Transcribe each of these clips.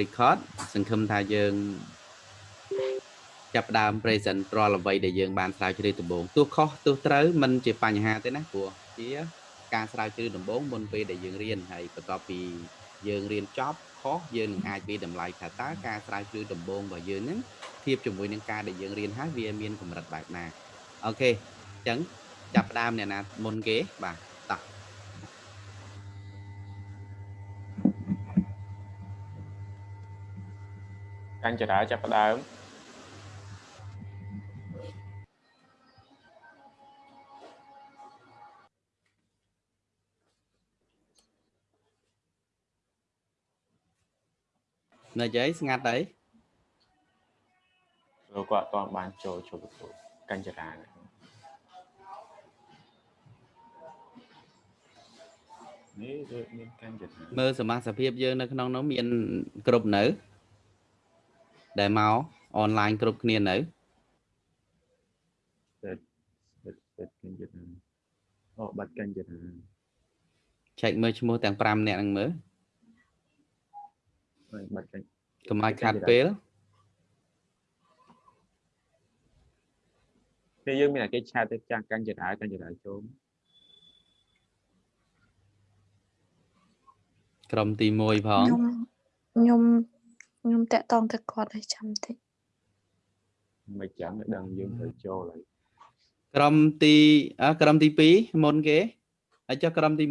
record សង្ឃឹមថាយើងចាប់ផ្ដើម present រាល់អ្វីដែលយើងបានស្រាវជ្រាវដំបូងទោះខុសទោះត្រូវมันជាបញ្ហាទេណាព្រោះជាការស្រាវជ្រាវដំបូងមុនពេលដែលយើងរៀនហើយបន្ទាប់ពីយើងរៀនចប់ខុសយើងនឹងអាចវាតម្លៃថាតើការស្រាវជ្រាវដំបូងរបស់យើងហ្នឹងធៀបជាមួយនឹងការដែលយើងរៀនហើយវាមានកម្រិតបែបណាអូខេអញ្ចឹងចាប់ផ្ដើមអ្នកណាមុនគេបាទតោះ កញ្ចរាចាប់ផ្ដើមនៅយាយស្ងាត់អីលោកគាត់អត់បានចូលចូលទទួលកញ្ចរានេះដូចមានកញ្ចរាមើលសមាសភាពយើងនៅក្នុងនោះមាន គ្រប់នៅ ដែលមកអនឡាញគ្រប់គ្នានៅតែតែកញ្ចរាអូបាត់កញ្ចរាចែកមើលឈ្មោះទាំង5នាក់ហ្នឹងមើលបាត់កញ្ចកុំឲ្យខាត់ពេលពេលយើងមានតែគេឆាតទៅចាស់កញ្ចរាកញ្ចរាចូលក្រុមទី1ផងខ្ញុំខ្ញុំ ខ្ញុំតាក់តងទៅគាត់ឲ្យចាំតិចមិនចាំដឹងយើងត្រូវចូលហើយក្រុមទីអក្រុមទី2មុនគេហើយចុះក្រុមទី1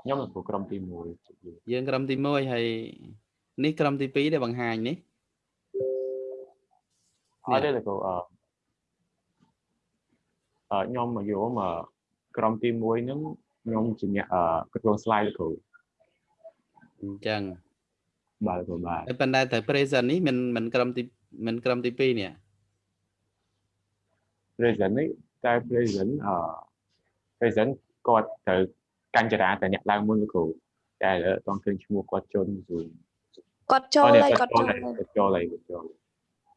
ខ្ញុំទៅក្រុមទី1យើងក្រុមទី1ហើយនេះក្រុមទី2ដែលបង្ហាញនេះអត់ទេលោកអឺអឺខ្ញុំមកយកមកក្រុមទី1ហ្នឹងខ្ញុំជាអ្នកអឺគ្រប់គ្រង slide លោកគ្រូអញ្ចឹង បាទលោកគ្រូបាទតែប៉ុន្តែត្រូវ present នេះមិនមិនក្រុមទីមិនក្រុមទី2នេះ present នេះតែ present អឺ present គាត់ត្រូវកញ្ចរាតែអ្នកឡើងមុនលោកគ្រូតែអត់ឃើញឈ្មោះគាត់ចូល Zoom គាត់ចូលហើយគាត់ចូលគាត់ចូលហើយគាត់ចូល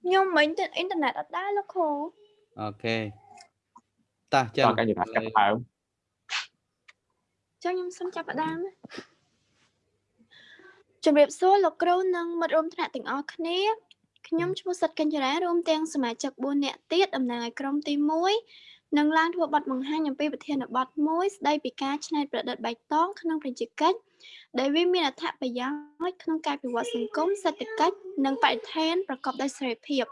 ខ្ញុំមិញទៅអ៊ីនធឺណិតអត់ដែរលោកគ្រូអូខេតោះចឹងកញ្ចរាចាប់ដើមចឹងខ្ញុំសូមចាប់ផ្ដើម ជំរាបសួរលោកគ្រូនិងមិត្តរួមថ្នាក់ទាំងអស់គ្នាខ្ញុំឈ្មោះសិតកញ្ចរារួមទាំងសមាជិក4នាក់ទៀតតំណាងឲ្យក្រុមទី1នឹងឡើងធ្វើបទបង្ហាញអំពីប្រធានបទមួយស្ដីពីការច្នៃប្រឌិតបៃតងក្នុងប្រជាកិច្ចដែលវាមានអត្ថប្រយោជន៍ក្នុងការពិវត្តសង្គមសេដ្ឋកិច្ចនិងបរិស្ថានប្រកបដោយសេរីភាព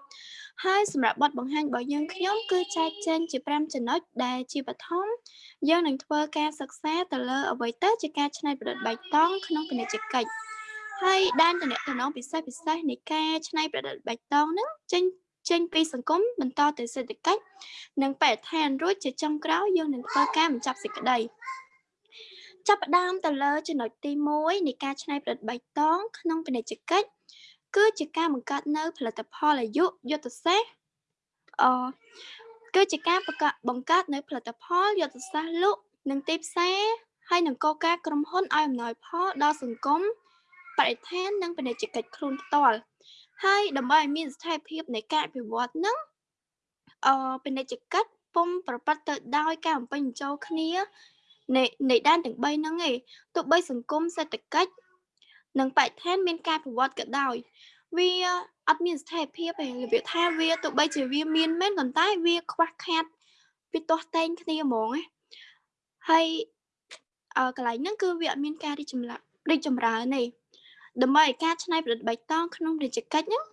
ហើយសម្រាប់បទបង្ហាញរបស់យើងខ្ញុំគឺចែកចេញជា5ចំណុចដែលជាបឋមយើងនឹងធ្វើការសិក្សាទៅលើអ្វីទៅជាការច្នៃប្រឌិតបៃតងក្នុងពាណិជ្ជកិច្ច ហើយដែនតំណែងពិសេសពិសេសនៃការច្នៃប្រឌិតបៃតងហ្នឹងចេញចេញពីសង្គមបន្តទៅសេដ្ឋកិច្ចនិងបរិស្ថានរួចជាចុងក្រោយយើងនឹងធ្វើការបញ្ចប់សេចក្តីចាប់ផ្ដើមទៅលើចំណុចទី1នៃការច្នៃប្រឌិតបៃតងក្នុងពាណិជ្ជកិច្ចគឺជាការបង្កើតនៅផលិតផលអាយុយុទ្ធសាស្ត្រអគឺជាការបង្កើតនៅផលិតផលយុទ្ធសាស្ត្រលក់និងទីផ្សារហើយនឹងកការក្រុមហ៊ុនឲ្យអំណោយផលដល់សង្គម បរិស្ថាននិងពាណិជ្ជកិច្ចខ្លួនផ្ទាល់ហើយដើម្បីឲ្យមានស្ថិរភាពនៃការអភិវឌ្ឍនឹងអពាណិជ្ជកិច្ចពុំប្រព្រឹត្តទៅដោយការបំពេញបញ្ចូលគ្នានៃនៃដែនទាំង3ហ្នឹងឯងទោះបីសង្គមសេដ្ឋកិច្ចនិងបរិស្ថានមានការប្រវត្តិក៏ដោយវាអត់មានស្ថិរភាពទេរបៀបថាវាទោះបីជាវាមានមែនប៉ុន្តែវាខ្វះខាតពីទាស់តែងគ្នាហ្មងណាហើយអឺកន្លែងហ្នឹងគឺវាអត់មានការរីកចម្រើនរីកចម្រើនទេ ដើម្បីឲ្យការច្នៃប្រឌិតបៃតងក្នុងរាជកិច្ចហ្នឹង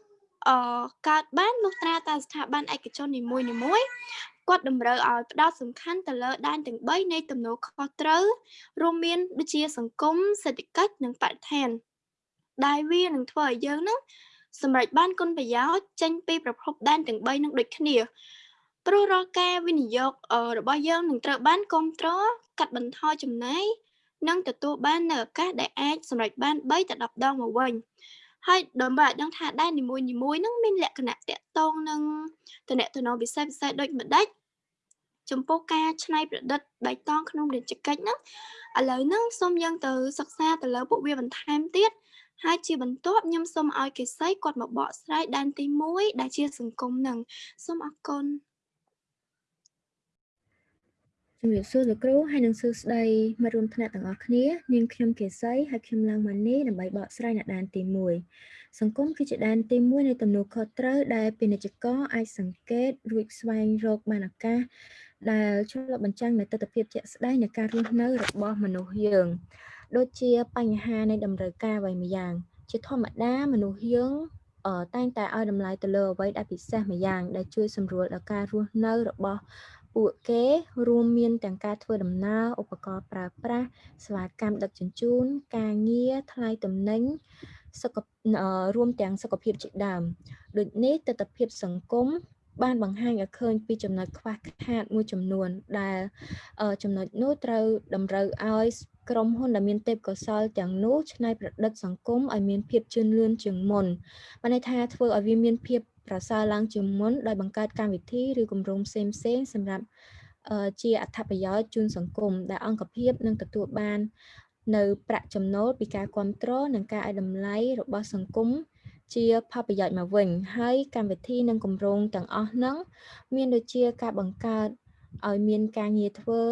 អឺកើតបានលុះត្រាតែស្ថាប័នឯកជននីមួយៗគាត់តម្រូវឲ្យផ្ដោតសំខាន់ទៅលើដែនទាំង3នៃទំនួលខុសត្រូវរួមមានដូចជាសង្គមសេដ្ឋកិច្ចនិងបរិស្ថានដែលវានឹងធ្វើឲ្យយើងនឹងសម្រេចបានគុណប្រយោជន៍ចេញពីប្រភពដែនទាំង3នឹងដូចគ្នាព្រោះរាល់ការវិនិយោគរបស់យើងនឹងត្រូវបានគ្រប់គ្រងកាត់បន្ថយចំណាយ និងទទួលបាននៅឱកាសដែលអាចសម្រេចបាន3ទៅ10ដងមកវិញហើយដើម្បីឲ្យដឹងថាដែននីមួយនីមួយហ្នឹងមានលក្ខណៈតាក់ទងនឹងតំណែងពិសេសពិសេសដូចម្ដេចចំពោះការច្នៃប្រឌិតបៃតងក្នុងរាជកិច្ចហ្នឹងឥឡូវហ្នឹងសូមយើងទៅសិក្សាទៅលើពួកវាបន្ថែមទៀតហើយជាបន្ទាប់ខ្ញុំសូមឲ្យកេសីគាត់មកបកស្រាយដែនទី1ដែលជាសង្គមនឹងសូមអរគុណ ជំរាបសួរលោកគ្រូហើយនិងសួស្តីមិត្តរួមថ្នាក់ទាំងអស់គ្នានាងខ្ញុំកេសីហើយខ្ញុំឡើងមកនេះដើម្បីបកស្រាយនៅដែនទី1សង្គមគឺជាដែនទី1នៃទំនួលខុសត្រូវដែលពាណិជ្ជករអាចសង្កេតរួចស្វែងរកបានឱកាសដែលឆ្លុះបញ្ចាំងនៅទស្សនវិជ្ជាជាក់ស្ដែងនៃការរស់នៅរបស់មនុស្សយើងដូចជាបញ្ហានៃតម្រូវការអ្វីម្យ៉ាង ជាធម្មតាមនុស្សយើងតែងតែឲ្យតម្លៃទៅលើអ្វីដែលពិសេសម្យ៉ាងដែលជួយសម្រួលដល់ការរស់នៅរបស់ ពួកគេរួមមានទាំងការធ្វើដំណើរឧបករណ៍ប្រើប្រាស់សេវាកម្មដឹកជញ្ជូន ការងារថ្លៃទំនិញសុខរួមទាំងសុខភាពជាដើមដូចនេះទស្សនវិជ្ជាសង្គមបានបង្ហាញឲ្យឃើញពីចំណុចខ្វះខាតមួយចំនួនដែលចំណុចនោះត្រូវតម្រូវឲ្យ ក្រុមហ៊ុនដែលមានទេពកោសល្យទាំងនោះច្នៃប្រឌិតសង្គមឲ្យមានភាពជឿនលឿនជាងមុនបានន័យថាធ្វើឲ្យវាមានភាពប្រសើរឡើងជាងមុនដោយបង្កើតកម្មវិធីឬគម្រោងផ្សេងផ្សេងសម្រាប់ជាអត្ថប្រយោជន៍ជូនសង្គមដែលអង្គភាពនឹងទទួលបាន នៅប្រាក់ចំណូលពីការគ្រប់គ្រងនិងការឲ្យតម្លៃរបស់សង្គមជាផលប្រយោជន៍មកវិញ ហើយកម្មវិធីនិងគម្រោងទាំងអស់ហ្នឹងមានដូចជាការបង្កើតឲ្យមានការងារធ្វើ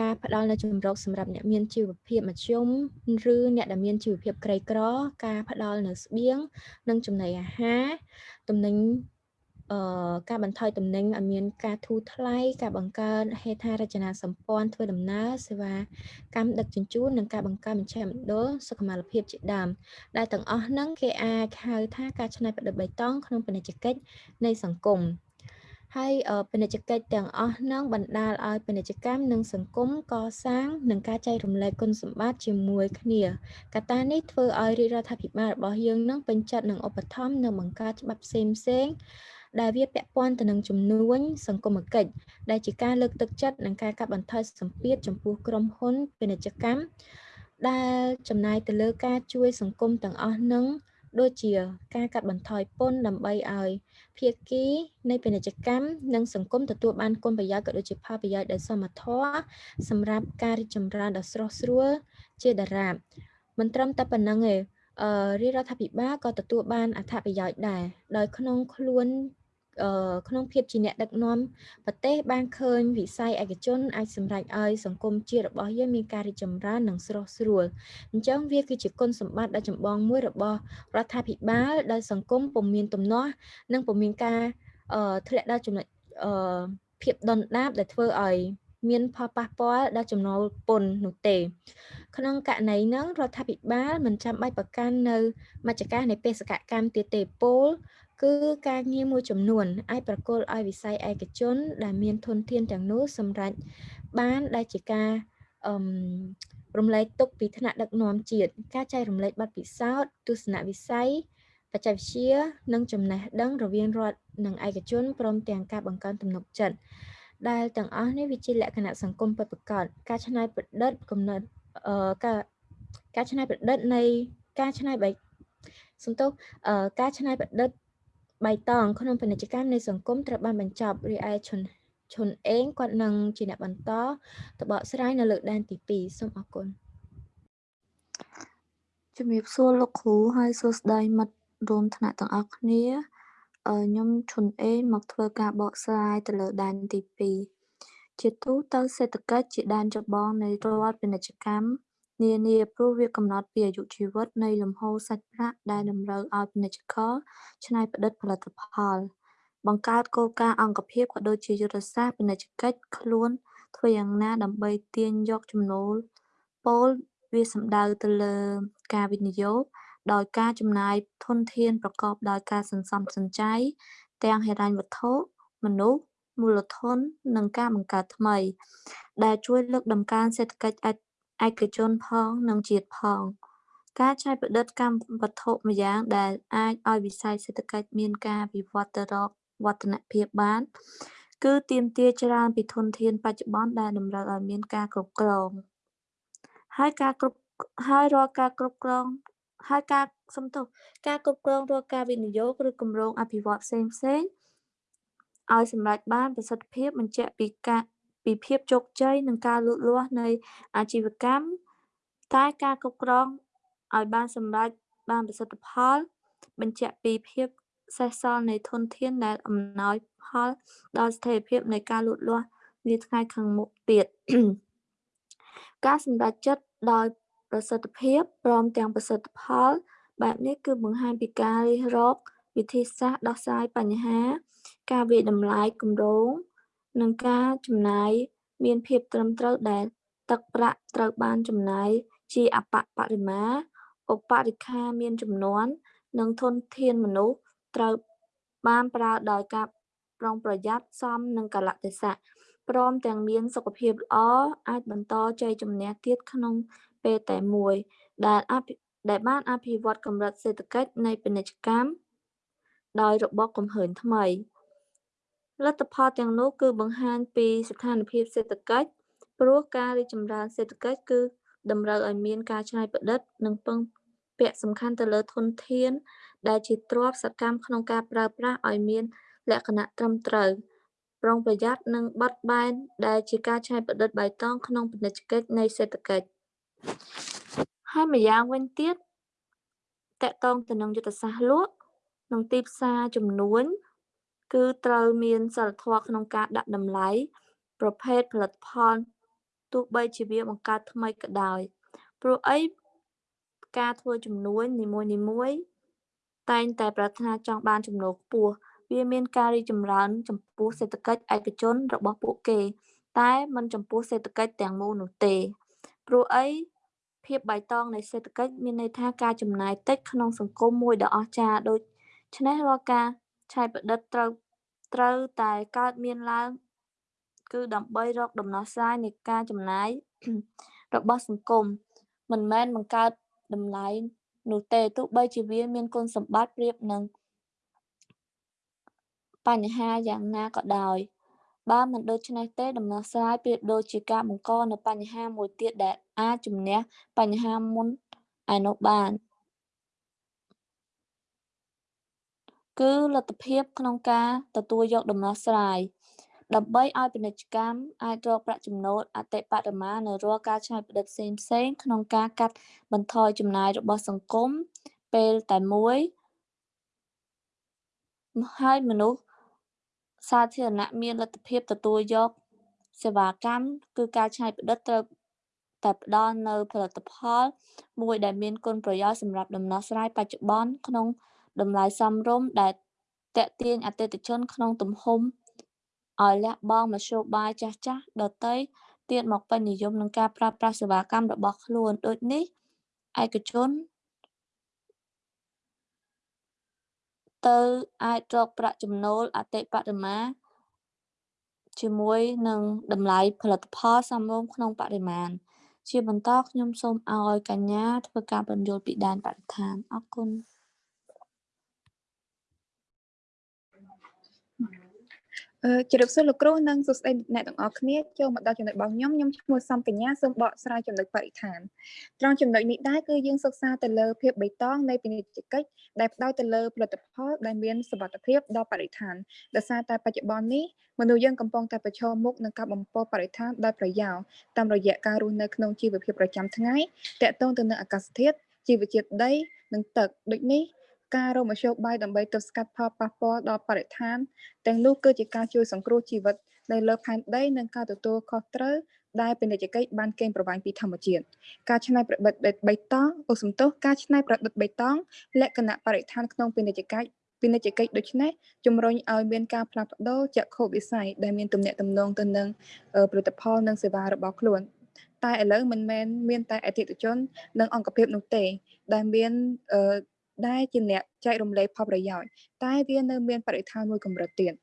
ការផ្ដល់នៅជំរកសម្រាប់អ្នកមានជីវភាពមធ្យមឬអ្នកដែលមានជីវភាពក្រីក្រ ការផ្ដល់នៅស្បៀងនិងចំណីអាហារតំណែងអឺការបន្ថយតំណែងឲ្យមានការធូរថ្លៃការបង្កើតហេដ្ឋារចនាសម្ព័ន្ធធ្វើដំណើរសេវាកម្មដឹកជញ្ជូននិងការបង្កើតមជ្ឈមណ្ឌលសុខុមាលភាពជាដើមដែលទាំងអស់ហ្នឹងគេអាចហៅថាការច្នៃប្រឌិតបៃតងក្នុងពាណិជ្ជកិច្ចនៃសង្គម ហើយពាណិជ្ជកិច្ចទាំងអស់ហ្នឹងបណ្ដាលឲ្យពាណិជ្ជកម្មនិងសង្គមកសាងនិងការចែករំលែកគុណសម្បត្តិជាមួយគ្នាកត្តានេះធ្វើឲ្យរាជរដ្ឋាភិបាលរបស់យើងនឹងពេញចិត្តនឹងឧបត្ថម្ភនិងបង្កើតច្បាប់ផ្សេងផ្សេងដែលវាពាក់ព័ន្ធទៅនឹងជំនួញសង្គមគិច្ចដែលជាការលើកទឹកចិត្តនិងការកាត់បន្ថយសម្ពាធចំពោះក្រុមហ៊ុនពាណិជ្ជកម្មដែលចំណាយទៅលើការជួយសង្គមទាំងអស់នឹង ដូចជាការកាត់បន្ថយពន្ធដើម្បីឲ្យភាគីនៃពាណិជ្ជកម្មនិងសង្គមទទួលបានគុណប្រយោជន៍ក៏ដូចជាផលប្រយោជន៍ដែលសមធម៌សម្រាប់ការរីកចម្រើនដ៏ស្រស់ស្រួលជាដរាបមិនត្រឹមតែប៉ុណ្្នឹងទេអឺរាជរដ្ឋាភិបាលក៏ទទួលបានអត្ថប្រយោជន៍ដែរដោយក្នុងខ្លួន ក្នុងភាពជាអ្នកដឹកនាំប្រទេសបានឃើញវិស័យឯកជនអាចសម្រេចឲ្យសង្គមជាតិរបស់យើងមានការរីកចម្រើននិងស្រស់ស្រួលអញ្ចឹងវាគឺជាគុណសម្បត្តិដ៏ចម្បងមួយរបស់រដ្ឋាភិបាលដែលសង្គមពុំមានទំនាស់និងពុំមានការធ្លាក់ដល់ចំណុចភាពដុនដាបដែលធ្វើឲ្យមានផលប៉ះពាល់ដល់ចំណូលពន្ធនោះទេ ក្នុងករណីហ្នឹងរដ្ឋាភិបាលមិនចាំបាច់ប្រកាន់នៅមជ្ឈការនៃបេសកកម្មទៀតទេពល គឺការងារមួយចំនួនអាចប្រគល់ឲ្យវិស័យឯកជន ដែលមានធនធានទាំងនោះសម្រាប់បានដែលជាការអឺរំលែកទុកពីថ្នាក់ដឹកនាំជាតិការចែករំលែកបទពិសោធន៍ទស្សនវិស័យបច្ចេកវិទ្យានិងចំណេះដឹងរវាងរដ្ឋនិងឯកជនព្រមទាំងការបង្កើនទំនុកចិត្តដែលទាំងអស់នេះវាជាលក្ខណៈសង្គមពិតប្រាកដការច្នៃប្រឌិតកំណត់អឺការការច្នៃប្រឌិតនៃការច្នៃបែបសំទោសការច្នៃប្រឌិត បៃតងក្នុងពាណិជ្ជកម្មនៃសង្គមត្រូវបានបញ្ចប់រីឯឈុនឈុនអេងគាត់នឹងជាអ្នកបន្តទៅបកស្រាយនៅលើកដែនទី2សូមអរគុណជំរាបសួរលោកគ្រូហើយសួស្តីមិត្តរួមថ្នាក់ទាំងអស់គ្នាខ្ញុំឈុនអេងមកធ្វើការបកស្រាយទៅលើដែនទី2ជាទូទៅសេដ្ឋកិច្ចជាដែនចម្បងនៃរដ្ឋពាណិជ្ជកម្ម នានាព្រោះវាកំណត់ពីអាយុជីវិតនៃលំហូរសាច់ប្រាក់ដែលតម្រូវឲ្យពាណិជ្ជករច្នៃប្រឌិតផលិតផល បង្កើតគោលការណ៍អង្គភាពក៏ដូចជាយុទ្ធសាស្ត្រពាណិជ្ជកិច្ចខ្លួនធ្វើយ៉ាងណាដើម្បីទាញយកចំណូលពលវាសំដៅទៅលើការវិនិយោគដោយការចំណាយធនធានប្រកបដោយការសន្សំសំចៃទាំងហិរញ្ញវត្ថុមនុស្សមូលធន និងការបង្កើតថ្មី ដែលជួយលើកតម្កើងសេដ្ឋកិច្ច ឯកជនផង និងជាតិផង ការច្នៃប្រឌិតកម្មវត្ថុម្យ៉ាងដែលអាចឲ្យវិស័យសេដ្ឋកិច្ចមានការវិវត្តទៅរកវឌ្ឍនភាពបាន គឺទាមទារច្រើនពីធនធានបច្ចុប្បន្នដែលតម្រូវឲ្យមានការគ្រប់គ្រងហើយការគ្រប់ហើយរាល់ការគ្រប់គ្រងហើយការសំទោសការគ្រប់គ្រងរាល់ការវិនិយោគឬគម្រោងអភិវឌ្ឍផ្សេងផ្សេងឲ្យសម្រេចបានប្រសិទ្ធភាពបញ្ជាក់ពីការ ពីភាពជោគជ័យនិងការលូតលាស់នៃអាជីវកម្មតែការគ្រប់គ្រងឲ្យបានសម្រេចបានប្រសិទ្ធផល បញ្ជាក់ពីភាពសេសសល់នៃធនធានដែលអំណោយផលដល់ស្ថិរភាពនៃការលូតលាស់នាថ្ងៃខាងមុខទៀតការសម្រេចចិត្តដោយប្រសិទ្ធភាពព្រមទាំងប្រសិទ្ធផល បែបនេះគឺបង្ហាញពីការរិះរកវិធីសាស្ត្រដោះស្រាយបញ្ហា ការវិតម្លាយគម្រោង និងការចំណាយមានភាពត្រឹមត្រូវដែលទឹកប្រាក់ត្រូវបានចំណាយជាអបបរិមា ឧបរិក្ខាមានចំនួននិងធនធានមនុស្សត្រូវបានប្រើដោយការប្រុងប្រយ័ត្នសមនឹងកលៈទេសៈព្រមទាំងមានសុខភាពល្អអាចបន្តជ័យជំនះទៀតក្នុងពេលតែមួយដែលអភិដែលបានអភិវឌ្ឍកម្រិតសេដ្ឋកិច្ចនៃពាណិជ្ជកម្មដោយរបបកំហើញថ្មី លទ្ធផលទាំងនោះគឺបង្ហាញពីស្ថានភាពសេដ្ឋកិច្ចព្រោះការរីកចម្រើនសេដ្ឋកិច្ចគឺតម្រូវឲ្យមានការច្នៃប្រឌិត និងពឹងពាក់សំខាន់ទៅលើធនធាន ដែលជាទ្រព្យសកម្មក្នុងការប្រើប្រាស់ឲ្យមាន លក្ខណៈត្រឹមត្រូវប្រុងប្រយ័ត្ននិងបត់បែនដែលជាការច្នៃប្រឌិតបៃតងក្នុងពាណិជ្ជកិច្ចនៃសេដ្ឋកិច្ចហើយម្យ៉ាងវិញទៀតតកតងទៅនឹងយុទ្ធសាស្ត្រលក់និងទីផ្សារចំនួន គឺត្រូវមានសិលធម៌ក្នុងការដាក់តម្លៃប្រភេទផលិតផលទោះបីជាវាបង្កើតថ្មីក៏ដោយព្រោះអីការធ្វើចំនួននីមួយៗតែងតែប្រាថ្នាចង់បានចំណូលខ្ពស់វាមានការរីកចម្រើនចំពោះសេដ្ឋកិច្ចឯកជនរបស់ពួកគេ តែមិនចំពោះសេដ្ឋកិច្ចទាំងមូលនោះទេព្រោះអីភាពបៃតងនៃសេដ្ឋកិច្ចមានន័យថាការចំណាយតិចក្នុងសង្គមមួយដ៏អស្ចារ្យដូចច្នេះរាល់ការច្នៃប្រឌិតត្រូវ ត្រូវតែកើតមានឡើង គឺដើម្បីរកដំណោះស្រាយនៃការចំណាយរបស់សង្គមមិនមែនបង្កើតតម្លៃនោះទេទោះបីជាវាមានគុណសម្បត្តិប្រៀបនឹងបញ្ហាយ៉ាងណាក៏ដោយបើមិនដូច្នេះទេដំណោះស្រាយប្រៀបដូចជាការបង្កនូវបញ្ហាមួយទៀតដែលអាចជំនះបញ្ហាមុនឯនោះបាន គឺលទ្ធភាពក្នុងការទទួលយកដំណោះស្រាយដើម្បីឲ្យពាណិជ្ជកម្មអាចរកប្រាក់ចំណូលអតិបរមានៅរាល់ការច្នៃប្រឌិតផ្សេងផ្សេងៗក្នុងការកាត់បន្ថយចំណាយរបស់សង្គមពេលតែមួយហើយមនុស្សសាធារណៈមានលទ្ធភាពទទួលយកសេវាកម្មគឺការច្នៃប្រឌិតត្រូវតែផ្ដល់នូវផលិតផល មួយដែលមានគុណប្រយោជន៍សម្រាប់ដំណោះស្រាយបច្ចុប្បន្នក្នុង តម្លៃសមរម្យដែលទាក់ទាញអតិថិជនក្នុងទំហំឲ្យលះបង់មធ្យោបាយចាស់ៗដទៃទៀតមកពេញនិយមនឹងការប្រើប្រាស់សេវាកម្មរបស់ខ្លួនដូចនេះឯកជនទៅអាចរកប្រាក់ចំណូលអតិបរមាជាមួយនឹងតម្លៃផលិតផលសមរម្យក្នុងបរិមាណជាបន្តខ្ញុំសូមឲ្យកញ្ញាធ្វើការបញ្យល់ពីដែនបរិស្ថានអរគុណ ជម្រាបសួរលោកគ្រូនិងសួស្តីអ្នកទាំងអស់គ្នាចូលមកដល់ចំណុចរបស់ខ្ញុំខ្ញុំឈ្មោះសំកញ្ញាសូមបកស្រាយចំណុចបរិស្ថានត្រង់ចំណុចនេះដែរគឺយើងសិក្សាទៅលើភាពបៃតងនៃពាណិជ្ជកិច្ចដែលផ្ដោតទៅលើផលិតផលដែលមានសុវត្ថិភាពដល់បរិស្ថានដោយសារតែបច្ចុប្បន្ននេះមនុស្សយើងកំពុងតែប្រឈមមុខនឹងការបំពុលបរិស្ថានដោយប្រយោលតាមរយៈការរស់នៅក្នុងជីវភាពប្រចាំថ្ងៃតាក់ទងទៅនឹងអាកាសធាតុជីវជាតិដីនិងទឹកដូចនេះ ការរកមធ្យោបាយដើម្បីទប់ស្កាត់ផលប៉ះពាល់ដល់បរិស្ថានទាំងនោះគឺជាការជួយសង្គ្រោះជីវិតនៅលើផែនដីនិងការទទួលខុសត្រូវដែលពាណិជ្ជកិច្ចបានកេងប្រវ័ញ្ចពីធម្មជាតិការច្នៃប្រឌិតបៃតងអូសំទោសការច្នៃប្រឌិតបៃតងលក្ខណៈបរិស្ថានក្នុងពាណិជ្ជកិច្ចពាណិជ្ជកិច្ចដូច្នេះជំរុញឲ្យមានការផ្លាស់ប្ដូរចក្ខុវិស័យដែលមានទំនាក់ទំនងទៅនឹងផលិតផលនិងសេវារបស់ខ្លួនតែឥឡូវមិនមែនមានតែអតិថិជន និងអង្គភាពនោះទេ ដែលមាន ដែលជាអ្នកចែករំលែកផលប្រយោជន៍តែវានៅមានបរិស្ថានមួយកម្រិតទៀត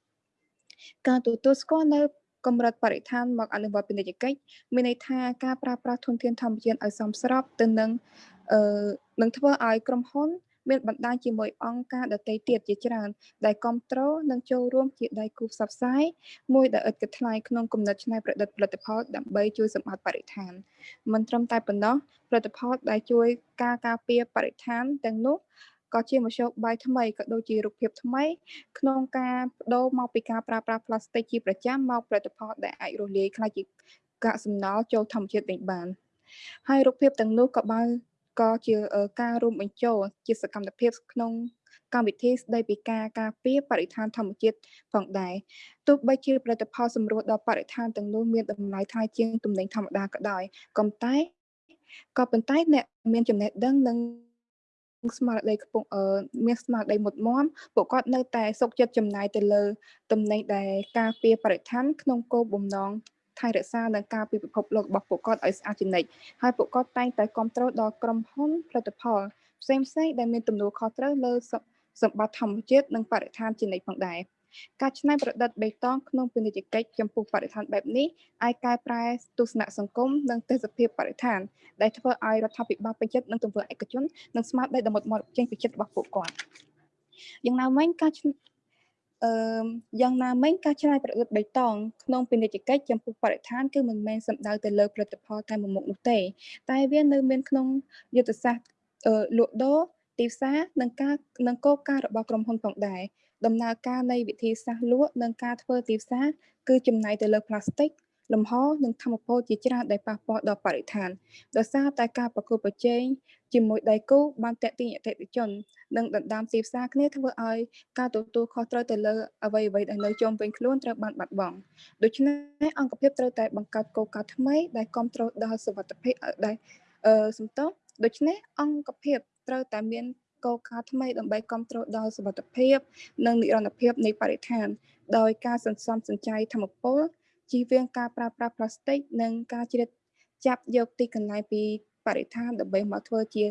ការទទួលស្គាល់នៅកម្រិតបរិស្ថានមកអនុវត្តពាណិជ្ជកិច្ចមានន័យថាការប្រើប្រាស់ធនធានធម្មជាតិឲ្យសមស្របទៅនឹងអឺនឹងធ្វើឲ្យក្រុមហ៊ុន មានបណ្ដាញជាមួយអង្គការដទៃទៀតជាច្រើន ដែលគ្រប់គ្រងនិងចូលរួមជាដៃគូផ្សព្វផ្សាយមួយដែលឥតគិតថ្លៃក្នុងគំនិតច្នៃប្រឌិតផលិតផលដើម្បីជួយសម្អាតបរិស្ថានមិនត្រឹមតែប៉ុណ្ណោះផលិតផលដែលជួយការការពារបរិស្ថានទាំងនោះក៏ជាមធ្យោបាយថ្មីក៏ដូចជារូបភាពថ្មី ក្នុងការបដូរមកពីការប្រើប្រាស់ផ្លាស្ទិកជាប្រចាំមកផលិតផលដែលអាចរលាយខ្លះជាកាកសំណល់ចូលធម្មជាតិវិញបានហើយរូបភាពទាំងនោះក៏បាន ក៏ជាការរួមបញ្ចូលជាសកម្មភាពក្នុងកម្មវិធីស្ដីពីការការពារបរិស្ថានធម្មជាតិផងដែរទោះបីជាផលិតផលសម្រួលដល់បរិស្ថានទាំងនោះមានតម្លៃថ្លៃជាងទំនិញធម្មតាក៏ដោយក៏តែក៏ប៉ុន្តែអ្នកមានចំណេះដឹងនិងស្មារតីខ្ពស់អឺមានស្មារតីមុតមមពួកគាត់នៅតែសុខចិត្តចំណាយទៅលើ ទំនិញដែលការពារបរិស្ថានក្នុងគោលបំណង ថែរក្សានិងការពីពិភពលោករបស់ពួកគាត់ឲ្យស្អាតជានិច្ចហើយពួកគាត់តែងតែគ្រប់គ្រងដល់ក្រុមហ៊ុនផលិតផលផ្សេងផ្សេងដែលមានទំនួលខុសត្រូវលើសម្បត្តិធម្មជាតិនិងបរិស្ថានជានិច្ចផងដែរការច្នៃប្រឌិតបេតុងក្នុងពាណិជ្ជកិច្ចចំពោះបរិស្ថានបែបនេះអាចកែប្រែទស្សនៈសង្គមនិងទេសភាពបរិស្ថានដែលធ្វើឲ្យរដ្ឋាភិបាលពេញចិត្តនឹងទង្វើឯកជននិងស្មារតីដ៏មុតមាត់ចេញពីចិត្តរបស់ពួកគាត់យ៉ាងណាមិញការ អឺយ៉ាងណាមិញការច្នៃប្រឌិតបៃតងក្នុងពាណិជ្ជកិច្ចចំពោះបរិស្ថានគឺមិនមែនសំដៅទៅលើផលិតផលតែមួយមុខនោះទេ តែវានៅមានក្នុងយុទ្ធសាស្ត្រលក់ដូរទីផ្សារនិងការនិងគោលការណ៍របស់ក្រុមហ៊ុនផងដែរដំណើរការនៃវិធីសាស្ត្រលក់និងការធ្វើទីផ្សារគឺចំណាយទៅលើផ្លាស្ទិក លំហនិងធម្មពលជាច្រើនដែលប៉ះពាល់ដល់បរិស្ថានដោយសារតែការប្រកួតប្រជែងជាមួយដៃគូបានតាក់ទាញអតិថិជននិងដណ្ដើមទីផ្សារគ្នាធ្វើឲ្យការទទួលខុសត្រូវទៅលើអ្វីអ្វីដែលនៅជុំវិញខ្លួនត្រូវបានបាត់បង់ដូច្នេះអង្គភាពត្រូវតែបង្កើតគោលការណ៍ថ្មីដែលគ្រប់គ្រងដល់សុវត្ថិភាពដែលអឺសំទោសដូច្នេះអង្គភាពត្រូវតែមានគោលការណ៍ថ្មីដើម្បីគ្រប់គ្រងដល់សុវត្ថិភាព និងនិរន្តរភាពនៃបរិស្ថានដោយការសន្សំសំចៃធម្មពល ជៀសវាងការប្រើប្រាស់ផ្លាស្ទិកនិងការជ្រៀតចាប់យកទីកន្លែងពីបរិស្ថានដើម្បីមកធ្វើជា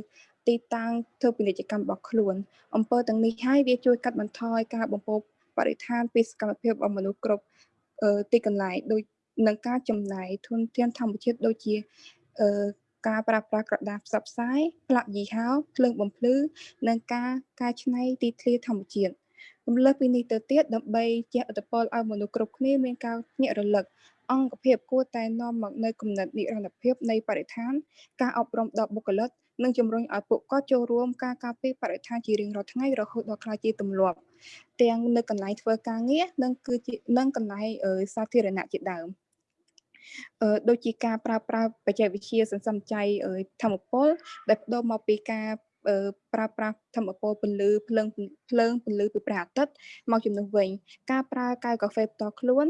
ទីតាំងធ្វើពាណិជ្ជកម្មរបស់ខ្លួនអំពើទាំងនេះហើយវាជួយកាត់បន្ថយការបំពុលបរិស្ថានពីសកម្មភាពរបស់មនុស្សគ្រប់ទីកន្លែងដូចនឹងការចំណាយធនធានធម្មជាតិដូចជាការប្រើប្រាស់ក្រដាសផ្សព្វផ្សាយផ្លាកយីហោភ្លើងបំភ្លឺនិងការកែច្នៃទីធ្លាធម្មជាតិ រំលើកពីនេះទៅទៀតដើម្បីជះឥទ្ធិពលឲ្យមនុស្សគ្រប់គ្នាមានការភ្ញាក់រលឹកអង្គភាពគួរតែនាំមកនៅគំនិតនិរន្តរភាពនៃបរិស្ថាន ការអប់រំដល់បុគ្គលិកនិងជំរុញឲ្យពួកគាត់ចូលរួមការការពារបរិស្ថានជារៀងរាល់ថ្ងៃរហូតដល់ក្លាយជាទម្លាប់ទាំងនៅកន្លែងធ្វើការងារនិងគឺជានិងកន្លែងសាធារណៈជាដើមដូចជាការប្រើប្រាស់បច្ចេកវិទ្យាសន្សំចៃធម្មពលដែលបដូរមកពីការ ប្រើប្រាស់ធម្មពលពន្លឺភ្លើងភ្លើងពន្លឺពីព្រះអាទិត្យមកជំនួសវិញ ការប្រើកែវកាហ្វេផ្ទាល់ខ្លួន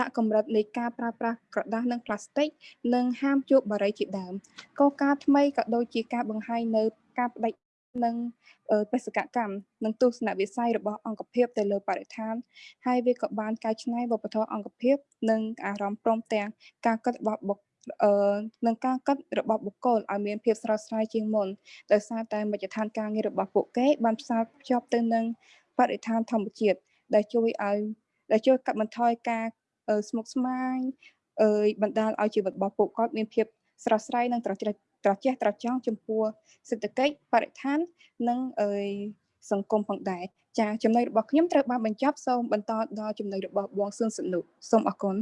ដាក់កម្រិតនៃការប្រើប្រាស់ក្រដាសនិងផ្លាស្ទិកនិងហាមជក់បារីជាដើមកលការថ្មីក៏ដូចជាការបង្ហាញនៅការបដិនិងបេសកកម្មនិងទស្សនវិស័យរបស់អង្គភាពទៅលើបរិស្ថានហើយវាក៏បានកែច្នៃវប្បធម៌អង្គភាពនិងអារម្មណ៍ព្រមទាំងការគិតរបស់បុគ្គអឺ នឹងការកាត់របស់បុគ្គលឲ្យមានភាពស្រស់ស្រាយជាងមុនដោយសារតែមជ្ឈដ្ឋានការងាររបស់ពួកគេបានផ្សារភ្ជាប់ទៅនឹងបរិស្ថានធម្មជាតិដែលជួយឲ្យដែលជួយកាត់បន្ថយការស្មុគស្មាញអើយបណ្ដាលឲ្យជីវិតរបស់ពួកគាត់មានភាពស្រស់ស្រាយនិងត្រជាក់ត្រជះត្រចង់ចំពោះសេដ្ឋកិច្ចបរិស្ថាននិងអើយសង្គមផងដែរចាចំណុចរបស់ខ្ញុំត្រូវបានបញ្ចប់សូមបន្តដល់ចំណុចរបស់បងសឿនសនុសូមអរគុណ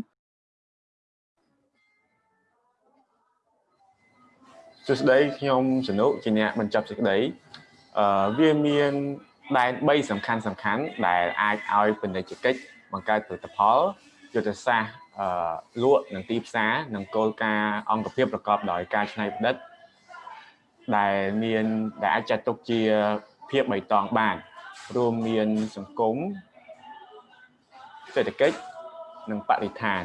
សួស្តីខ្ញុំសនុជាអ្នកបញ្ចប់សេចក្តីអឺវាមានដែន3សំខាន់សំខាន់ដែលអាចឲ្យពាណិជ្ជកិច្ចបង្កើតផលិតផលយុទ្ធសាស្ត្រអឺលក់និងទីផ្សារនិងគោលការណ៍អង្គភាពប្រកបដោយការច្នៃប្រឌិតដែលមានដែលអាចចាត់ទុកជាភាពបៃតងបានរួមមានសង្គមសេដ្ឋកិច្ចនិងបរិស្ថាន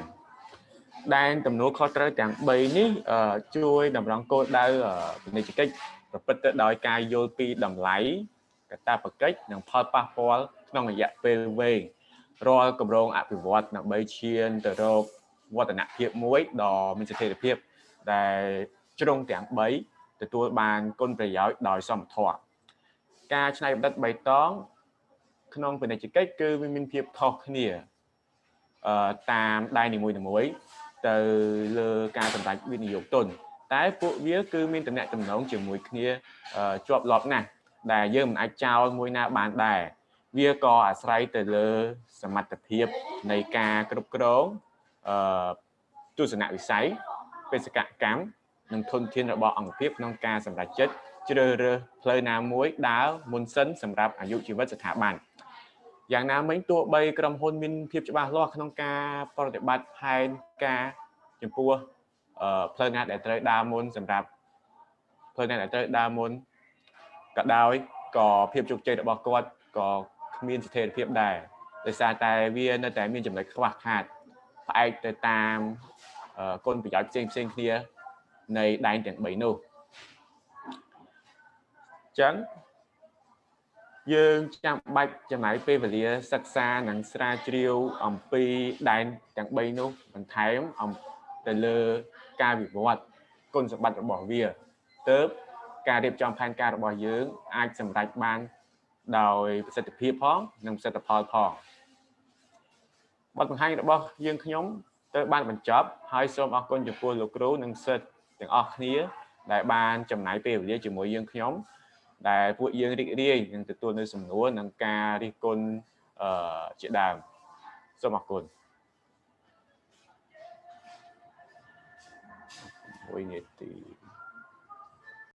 ដែនទំនួលខុសត្រូវទាំង3នេះជួយតម្រង់គោលដៅពាណិជ្ជកិច្ចប្រព្រឹត្តទៅដោយការយល់ពីតម្លៃកតាបកិច្ចនិងផលប៉ះពាល់ក្នុងរយៈពេលវែងរាល់គម្រោងអភិវឌ្ឍដើម្បីឈានទៅរកវឌ្ឍនភាពមួយដ៏មានស្ថិរភាពដែលជ្រុងទាំង3ទទួលបានគុណប្រយោជន៍ដោយសមធម៌ការច្នៃប្រឌិតបៃតងក្នុងពាណិជ្ជកិច្ចគឺវាមានភាពខុសគ្នាអឺតាមដៃនីមួយៗ ទៅលើការសម្រេចវិនិយោគទុនតែពួកវាគឺមានតំណែងតំណងជាមួយគ្នាជាប់លាប់ណាស់ដែលយើងមិនអាចចោលមួយណាបានដែរវាក៏អាស្រ័យទៅលើសមត្ថភាពនៃការគ្រប់គ្រងអឺទស្សនវិស័យបេសកកម្មនិងធនធានរបស់អង្គភាពក្នុងការសម្រេចចិត្តជ្រើសរើសផ្លូវណាមួយដើរមុនសិនសម្រាប់អាយុជីវិតស្ថាប័ន យ៉ាងណាមិញទោះបីក្រុមហ៊ុនមានភាពច្បាស់លាស់ក្នុងការប្រតិបត្តិផែនការចំពោះផ្លូវណាដែលត្រូវដើរមុនសម្រាប់ផ្លូវណាដែលត្រូវដើរមុនក៏ដោយក៏ភាពជោគជ័យរបស់គាត់ក៏គ្មានស្ថិរភាពដែរដោយសារតែវានៅតែមានចំណុចខ្វះខាតផ្អែកទៅតាមគុណប្រយោជន៍ផ្សេងផ្សេងគ្នានៃដែនទាំង3នោះចឹង យើងចាំបាច់ចំណាយពេលវេលាសិក្សានិងស្រាវជ្រាវអំពីដែនទាំង3នោះបន្ថែមអំទៅលើការវិវត្តគុណសម្បត្តិរបស់វាទើបការរៀបចំផែនការរបស់យើង អាចសម្រេចបានដោយប្រសិទ្ធភាពផងនិងប្រសិទ្ធផលផងបទបង្ហាញរបស់យើងខ្ញុំទៅបានបញ្ចប់ហើយសូមអរគុណចំពោះលោកគ្រូនិងសិស្សទាំងអស់គ្នា ដែលបានចំណាយពេលវេលាជាមួយយើងខ្ញុំ ដែលពួកយើងរីករាយនឹងទទួលនៅសំណួរនិងការរិះគន់អឺជាដើមសូមអរគុណ1នាទី